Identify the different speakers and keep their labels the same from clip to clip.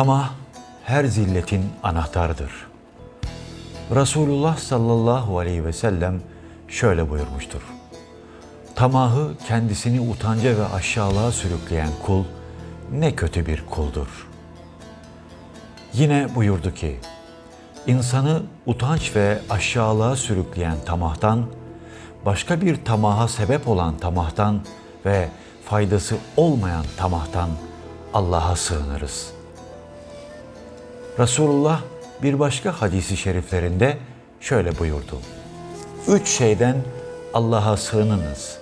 Speaker 1: Tamah her zilletin anahtarıdır. Resulullah sallallahu aleyhi ve sellem şöyle buyurmuştur. Tamahı kendisini utanca ve aşağılığa sürükleyen kul ne kötü bir kuldur. Yine buyurdu ki, insanı utanç ve aşağılığa sürükleyen tamahtan, başka bir tamaha sebep olan tamahtan ve faydası olmayan tamahtan Allah'a sığınırız.'' Resulullah bir başka hadisi şeriflerinde şöyle buyurdu. Üç şeyden Allah'a sığınınız.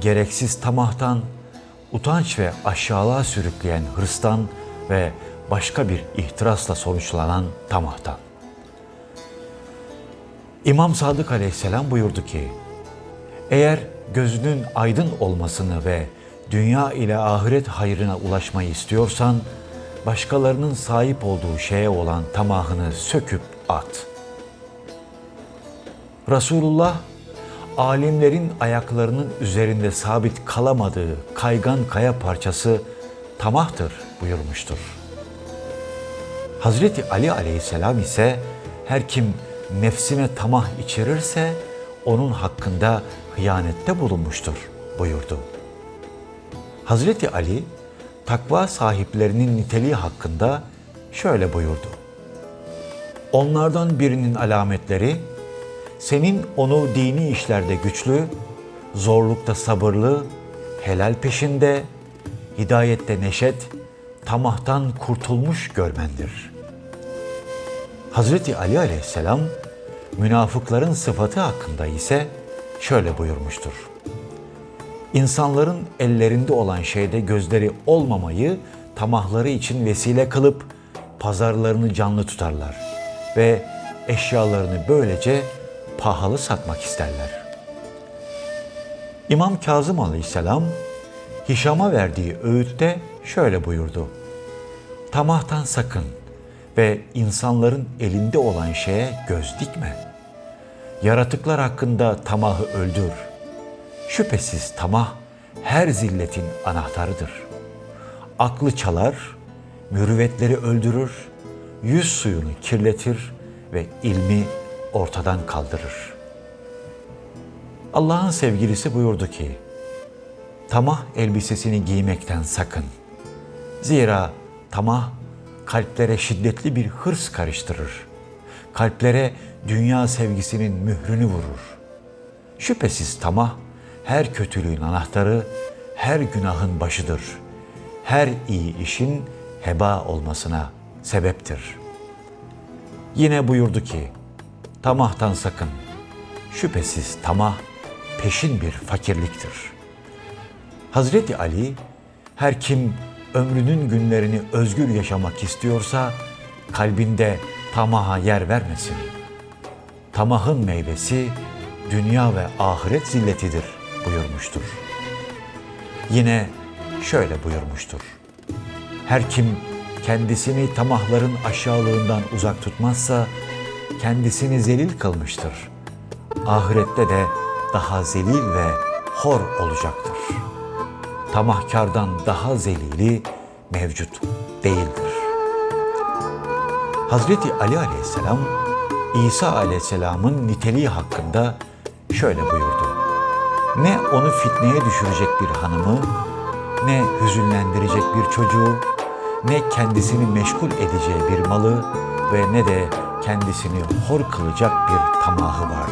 Speaker 1: Gereksiz tamahtan, utanç ve aşağılığa sürükleyen hırstan ve başka bir ihtirasla sonuçlanan tamahtan. İmam Sadık aleyhisselam buyurdu ki, eğer gözünün aydın olmasını ve dünya ile ahiret hayrına ulaşmayı istiyorsan, başkalarının sahip olduğu şeye olan tamahını söküp at. Resulullah, alimlerin ayaklarının üzerinde sabit kalamadığı kaygan kaya parçası tamahtır buyurmuştur. Hazreti Ali aleyhisselam ise her kim nefsine tamah içerirse onun hakkında hıyanette bulunmuştur buyurdu. Hazreti Ali takva sahiplerinin niteliği hakkında şöyle buyurdu. Onlardan birinin alametleri, senin onu dini işlerde güçlü, zorlukta sabırlı, helal peşinde, hidayette neşet, tamahtan kurtulmuş görmendir. Hazreti Ali aleyhisselam, münafıkların sıfatı hakkında ise şöyle buyurmuştur. İnsanların ellerinde olan şeyde gözleri olmamayı tamahları için vesile kılıp pazarlarını canlı tutarlar ve eşyalarını böylece pahalı satmak isterler. İmam Kazım Aleyhisselam Hişam'a verdiği öğütte şöyle buyurdu. Tamahtan sakın ve insanların elinde olan şeye göz dikme. Yaratıklar hakkında tamahı öldür.'' Şüphesiz tamah her zilletin anahtarıdır. Aklı çalar, mürüvvetleri öldürür, yüz suyunu kirletir ve ilmi ortadan kaldırır. Allah'ın sevgilisi buyurdu ki, tamah elbisesini giymekten sakın. Zira tamah kalplere şiddetli bir hırs karıştırır. Kalplere dünya sevgisinin mührünü vurur. Şüphesiz tamah her kötülüğün anahtarı, her günahın başıdır. Her iyi işin heba olmasına sebeptir. Yine buyurdu ki, tamahtan sakın. Şüphesiz tamah peşin bir fakirliktir. Hazreti Ali, her kim ömrünün günlerini özgür yaşamak istiyorsa, kalbinde tamaha yer vermesin. Tamahın meyvesi dünya ve ahiret zilletidir buyurmuştur. Yine şöyle buyurmuştur. Her kim kendisini tamahların aşağılığından uzak tutmazsa kendisini zelil kılmıştır. Ahirette de daha zelil ve hor olacaktır. Tamahkardan daha zelili mevcut değildir. Hazreti Ali aleyhisselam İsa aleyhisselamın niteliği hakkında şöyle buyurdu. Ne onu fitneye düşürecek bir hanımı, ne hüzünlendirecek bir çocuğu, ne kendisini meşgul edeceği bir malı ve ne de kendisini hor kılacak bir tamahı vardı.''